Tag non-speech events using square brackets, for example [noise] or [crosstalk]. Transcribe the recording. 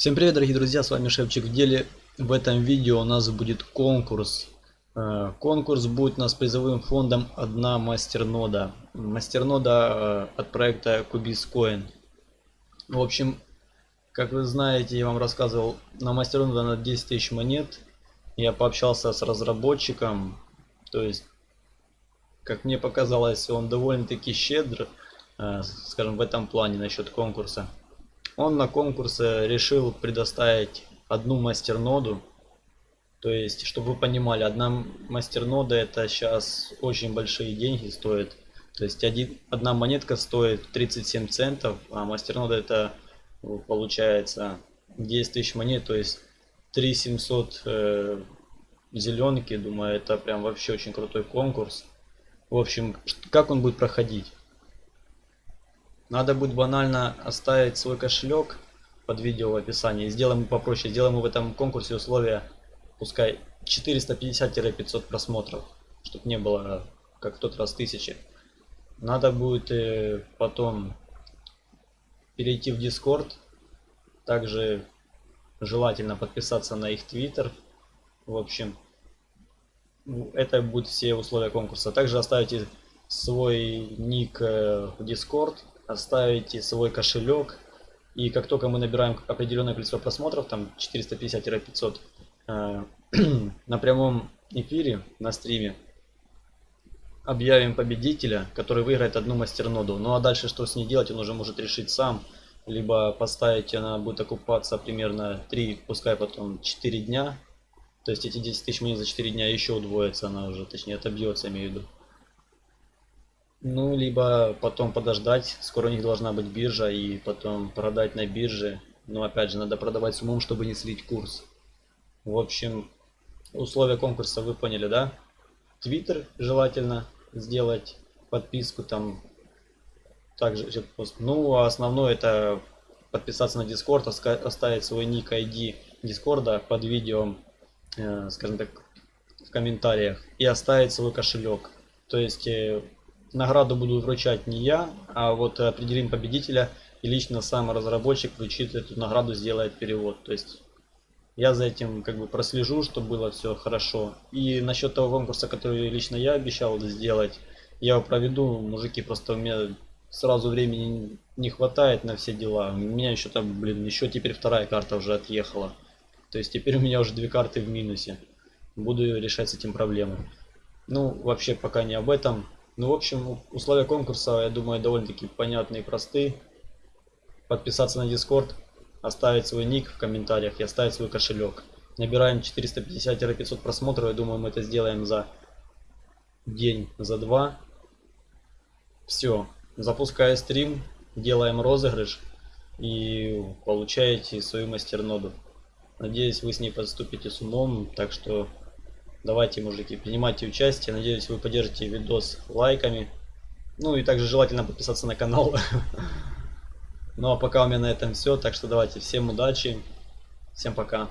Всем привет, дорогие друзья, с вами Шевчик в деле. В этом видео у нас будет конкурс. Э, конкурс будет у нас призовым фондом одна мастернода. Мастернода э, от проекта Cubiscoin. В общем, как вы знаете, я вам рассказывал, на мастернода на 10 тысяч монет. Я пообщался с разработчиком. То есть, как мне показалось, он довольно-таки щедр, э, скажем, в этом плане насчет конкурса. Он на конкурсе решил предоставить одну мастерноду. То есть, чтобы вы понимали, одна мастернода это сейчас очень большие деньги стоит. То есть один, одна монетка стоит 37 центов, а мастернода это получается 10 тысяч монет, то есть 3700 э, зеленки. Думаю, это прям вообще очень крутой конкурс. В общем, как он будет проходить? Надо будет банально оставить свой кошелек под видео в описании. Сделаем попроще. Сделаем в этом конкурсе условия, пускай 450-500 просмотров. Чтобы не было, как в тот раз, тысячи. Надо будет э, потом перейти в Discord. Также желательно подписаться на их Twitter. В общем, это будут все условия конкурса. Также оставите свой ник э, в Discord оставите свой кошелек. И как только мы набираем определенное количество просмотров, там 450-500, э, [clears throat] на прямом эфире, на стриме, объявим победителя, который выиграет одну мастерноду. Ну а дальше что с ней делать, он уже может решить сам. Либо поставить, она будет окупаться примерно 3, пускай потом 4 дня. То есть эти 10 тысяч монет за 4 дня еще удвоится, она уже, точнее отобьется, имею в виду. Ну, либо потом подождать, скоро у них должна быть биржа, и потом продать на бирже. Но опять же, надо продавать с умом, чтобы не слить курс. В общем, условия конкурса вы поняли, да? Твиттер желательно сделать, подписку там. Также, ну, а основное это подписаться на Discord, оставить свой ник ID Дискорда под видео, э, скажем так, в комментариях и оставить свой кошелек. То есть э, Награду буду вручать не я, а вот определим победителя и лично сам разработчик вручит эту награду, сделает перевод. То есть я за этим как бы прослежу, чтобы было все хорошо. И насчет того конкурса, который лично я обещал сделать, я его проведу. Мужики, просто у меня сразу времени не хватает на все дела. У меня еще там, блин, еще теперь вторая карта уже отъехала. То есть теперь у меня уже две карты в минусе. Буду решать с этим проблемы. Ну, вообще пока не об этом. Ну, в общем, условия конкурса, я думаю, довольно-таки понятные и простые. Подписаться на Discord, оставить свой ник в комментариях и оставить свой кошелек. Набираем 450-500 просмотров, я думаю, мы это сделаем за день, за два. Все, запускаю стрим, делаем розыгрыш и получаете свою мастерноду. Надеюсь, вы с ней поступите с умом, так что Давайте, мужики, принимайте участие. Надеюсь, вы поддержите видос лайками. Ну и также желательно подписаться на канал. [laughs] Ну а пока у меня на этом все. Так что давайте, всем удачи. Всем пока.